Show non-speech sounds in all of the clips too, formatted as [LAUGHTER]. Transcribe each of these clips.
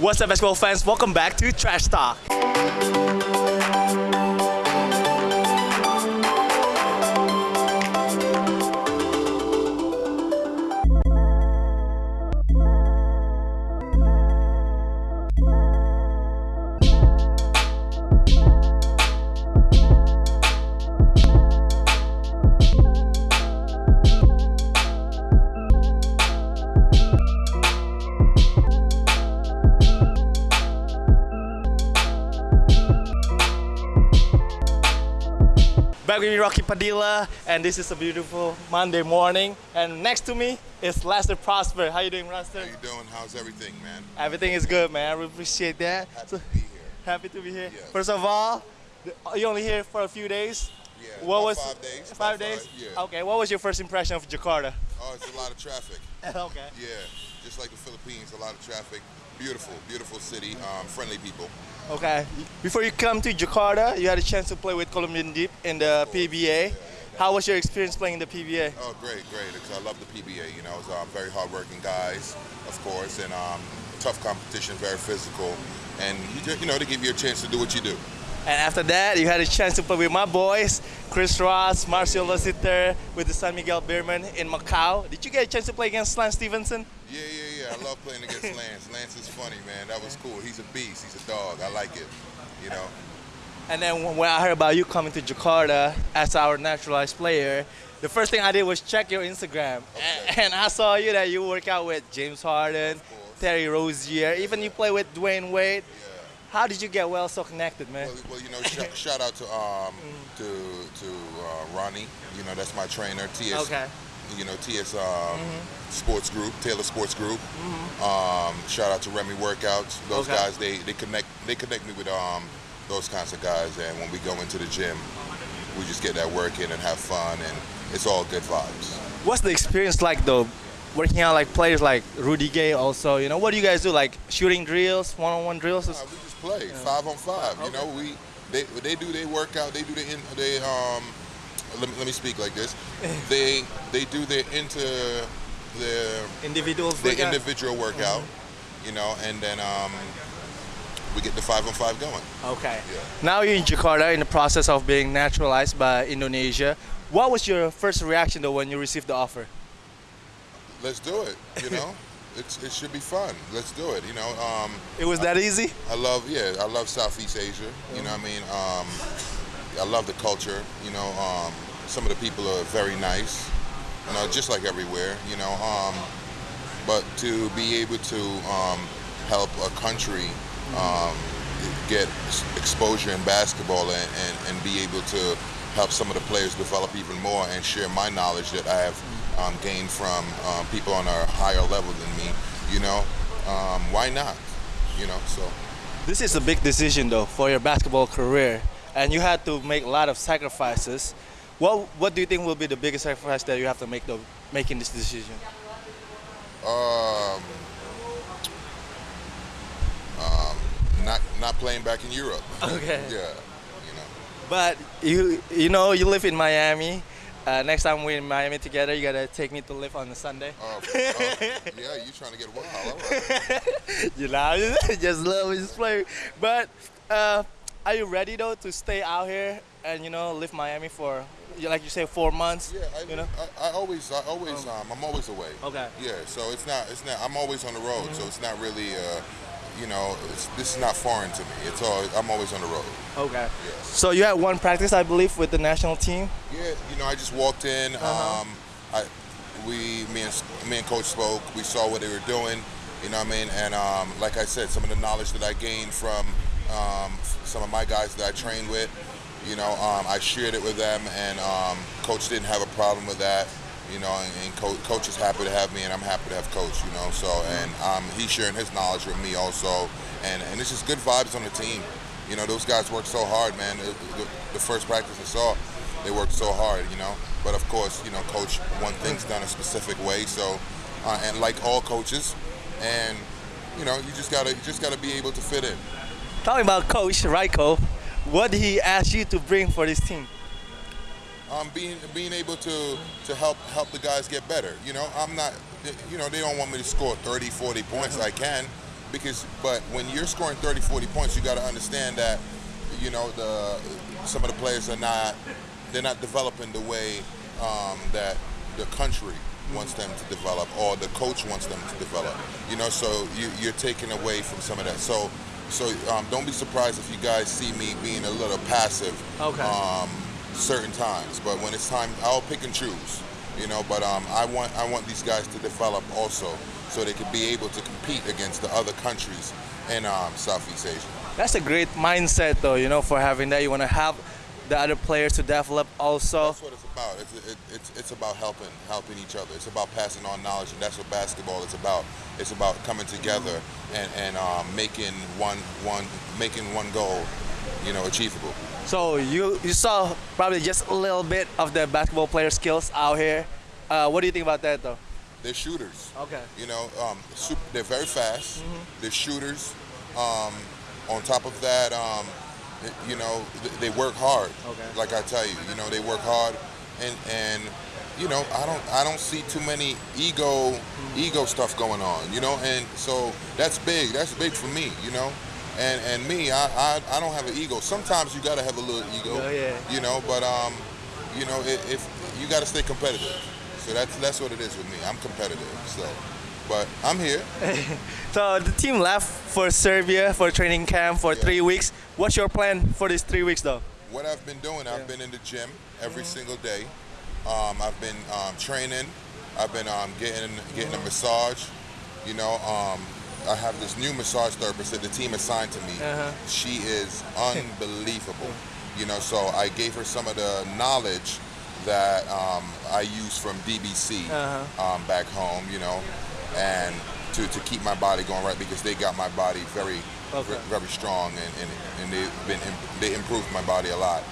What's up, basketball fans? Welcome back to Trash Talk. Back with me, Rocky Padilla, and this is a beautiful Monday morning. And next to me is Lester Prosper. How you doing, Lester? How you doing? How's everything, man? Everything is good, man. I really appreciate that. Happy So- to be here. happy to be here. Yes. First of all, you only here for a few days. Yeah, What was five days? Five days. five, yeah. Okay. What was your first impression of Jakarta? Oh, it's a lot of traffic. [LAUGHS] okay. Yeah, just like the Philippines, a lot of traffic. Beautiful, beautiful city. Um, friendly people. Okay. Before you come to Jakarta, you had a chance to play with Columbian Dyip in the PBA. How was your experience playing in the PBA? Oh, great, great. Because I love the PBA. You know, it's um, very hardworking guys, of course, and um, tough competition, very physical, and you just, you know, to give you a chance to do what you do. And after that, you had a chance to play with my boys, Chris Ross, Marcio Lassiter, with the San Miguel Beermen in Macau. Did you get a chance to play against Lance Stephenson? Yeah, yeah, love playing against [LAUGHS] Lance. Lance is funny, man. That was cool. He's a beast. He's a dog. I like it. You know. And then when I heard about you coming to Jakarta as our naturalized player, the first thing I did was check your Instagram. Okay. And I saw you that you work out with James Harden, course. Terry Rozier, even you play with Dwyane Wade. Yeah. How did you get well so connected, man? Well, well, you know, sh- shout out to um [LAUGHS] to to uh, Ronnie. You know, that's my trainer. TS. Okay. You know, TS um, Sports Group, Taylor Sports Group. Um, shout out to Remy Workouts. Those Okay. guys, they they connect they connect me with um those kinds of guys. And when we go into the gym, we just get that work in and have fun, and it's all good vibes. What's the experience like though? Working out like players like Rudy Gay also, you know, what do you guys do? Like shooting drills, one-on-one drills? Uh, we just play five on five. You know, we they they do their workout. They do the in, they um. Let me, let me speak like this. They they do their into their Individuals. their workout? individual workout, you know, and then um, we get the five on five going. Okay. Yeah. Now you're in Jakarta in the process of being naturalized by Indonesia. What was your first reaction though when you received the offer? Let's do it. You know, [LAUGHS] it's it should be fun. Let's do it. You know, um, It was that easy? I love yeah, I love Southeast Asia. You know what I mean? Um, I love the culture. You know, um, some of the people are very nice. You know, just like everywhere. You know, um, but to be able to um, help a country um, get exposure in basketball and, and, and be able to help some of the players develop even more and share my knowledge that I have um, gained from um, people on a higher level than me. You know, why not? You know, so. This is a big decision though for your basketball career, and you had to make a lot of sacrifices. What What do you think will be the biggest sacrifice that you have to make though making this decision? Um, um, not not playing back in Europe. Okay. [LAUGHS] yeah, you know. But you you know you live in Miami. Uh, next time we're in Miami together, you gotta take me to LIV on a Sunday. [LAUGHS] Uh, uh, yeah, you trying to get wild? Right. [LAUGHS] you know, just love just play. But uh, are you ready though to stay out here and you know live Miami for like you say four months? Yeah, I, you know. I, I always, I always, um, I'm always away. Okay. Yeah, so it's not, it's not. I'm always on the road, so it's not really, uh, you know, it's, this is not foreign to me. It's all, I'm always on the road. Okay. Yes. So you had one practice, I believe, with the national team. Yeah, you know, I just walked in. Uh-huh. Um, I, we, me and me and coach spoke. We saw what they were doing. You know what I mean? And um, like I said, some of the knowledge that I gained from um, some of my guys that I trained with, you know, um, I shared it with them, and um, coach didn't have a problem with that. You know, and, and co- coach is happy to have me, and I'm happy to have coach. You know, so and um, he's sharing his knowledge with me also, and and it's just good vibes on the team. You know, those guys work so hard, man. The, the, the first practice I saw, they worked so hard, you know. But of course, you know, coach one thing's done a specific way. So, uh, and like all coaches, and you know, you just gotta you just gotta be able to fit in. Talking about Coach Rajko, what he ask you to bring for this team? Um, being being able to to help help the guys get better. You know, I'm not. You know, they don't want me to score 30, 40 points. I can, because but when you're scoring 30, 40 points, you got to understand that you know the some of the players are not they're not developing the way um, that the country wants them to develop or the coach wants them to develop. You know, so you, you're taking away from some of that. So so um, don't be surprised if you guys see me being a little passive. Okay. Um, certain times, but when it's time, I'll pick and choose. You know, but um, I want I want these guys to develop also, so they can be able to compete against the other countries in um, Southeast Asia. That's a great mindset, though. You know, for having that, you want to have the other players to develop also. That's what it's about. It's, it, it's, it's about helping helping each other. It's about passing on knowledge, and that's what basketball is about. It's about coming together and, and um, making one one making one goal, you know, achievable. So you you saw probably just a little bit of the basketball player skills out here. Uh, what do you think about that, though? They're shooters. Okay. You know, um, super, they're very fast. They're shooters. Um, on top of that, um, you know, they work hard. Okay. Like I tell you, you know, they work hard, and and you know, I don't I don't see too many ego ego stuff going on. You know, and so that's big. That's big for me. You know. And, and me, I, I, I don't have an ego. Sometimes you gotta have a little ego, Oh, yeah. you know. But um, you know, if, if you gotta stay competitive, so that's that's what it is with me. I'm competitive. So, but I'm here. [LAUGHS] So the team left for Serbia for training camp for Yeah. three weeks. What's your plan for these three weeks, though? What I've been doing, I've been in the gym every single day. Um, I've been um, training. I've been um, getting getting a massage. You know, um, I have this new massage therapist that the team assigned to me. Uh-huh. She is [LAUGHS] unbelievable. You know, so I gave her some of the knowledge that um, I use from DBC Uh-huh. um, back home. You know, and to, to keep my body going right because they got my body very Okay. very strong and, and, and they've been they improved my body a lot.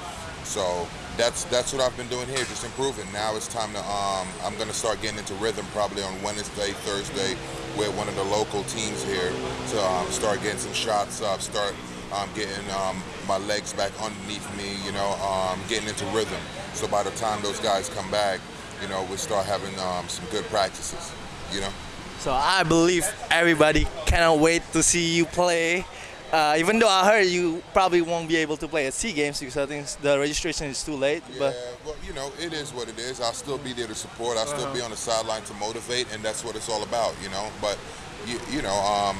So that's that's what I've been doing here, just improving. Now it's time to um, I'm gonna start getting into rhythm probably on Wednesday, Thursday, with one of the local teams here to um, start getting some shots up, start um, getting um, my legs back underneath me, you know, um, getting into rhythm. So by the time those guys come back, you know, we'll start having um, some good practices, you know. So I believe everybody cannot wait to see you play. Uh, even though I heard you probably won't be able to play at SEA Games because I think the registration is too late. Yeah, But well, you know, it is what it is. I'll still be there to support. I'll still be on the sideline to motivate, and that's what it's all about, you know. But you, you know, um,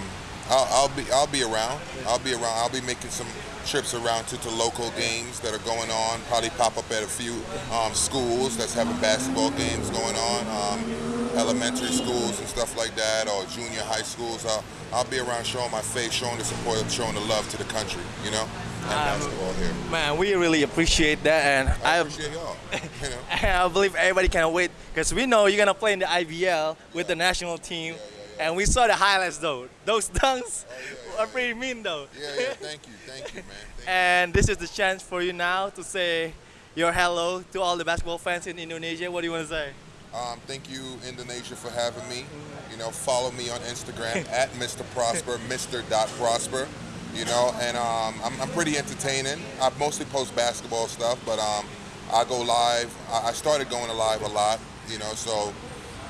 I'll, I'll be I'll be around. I'll be around. I'll be making some trips around to, to local games that are going on. Probably pop up at a few um, schools that's having basketball games going on. Um, elementary schools and stuff like that, or junior high schools. I'll, I'll be around showing my face, showing the support, showing the love to the country, you know, and Um, basketball here. man, we really appreciate that, and I I, appreciate y'all. You know. [LAUGHS] I believe everybody cannot wait because we know you're gonna play in the IBL with the national team, and we saw the highlights though. Those [LAUGHS] dunks yeah, are pretty mean though. Yeah, yeah. Thank you, thank you, man. Thank you. And this is the chance for you now to say your hello to all the basketball fans in Indonesia. What do you want to say? Um, thank you, Indonesia, for having me. You know, follow me on Instagram [LAUGHS] at Mr. Prosper, Mr. Dot Prosper. You know, and um, I'm, I'm pretty entertaining. I mostly post basketball stuff, but um, I go live. I I started going live a lot. You know, so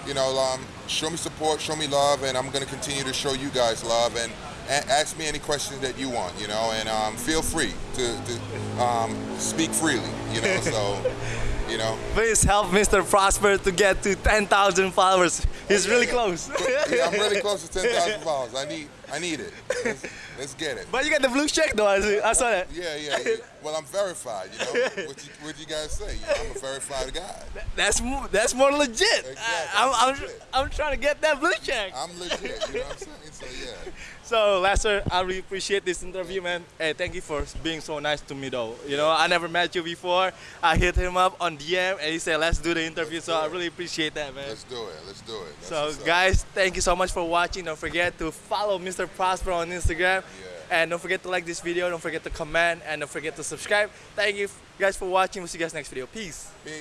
you know, um, show me support, show me love, and I'm gonna continue to show you guys love and. a- Ask me any questions that you want, you know, and um, feel free to, to um, speak freely, you know. So, [LAUGHS] you know, Please help Mr. Prosper to get to 10,000 followers. He's yeah, really yeah. close. yeah, I'm really [LAUGHS] close to 10,000 followers. I need, I need it. [LAUGHS] let's get it. But you got the blue check though. I see- I saw that. Yeah, yeah, yeah. Well, I'm verified. You know, [LAUGHS] what you, what you guys say? You know, I'm a verified guy. That's more, that's more legit. Exactly, I, am I'm, legit. I'm trying to get that blue check. I'm legit. You know what I'm saying? So yeah. [LAUGHS] So, Lester, I really appreciate this interview, man. Hey, thank you for being so nice to me, though. You know, I never met you before. I hit him up on DM, and he said, "Let's do the interview." So, I really appreciate that, man. Let's do it. Let's do it. That's So, guys, thank you so much for watching. Don't forget to follow Mr. Prosper on Instagram. And don't forget to like this video. Don't forget to comment. And don't forget to subscribe. Thank you guys for watching. We'll see you guys next video. Peace. Peace.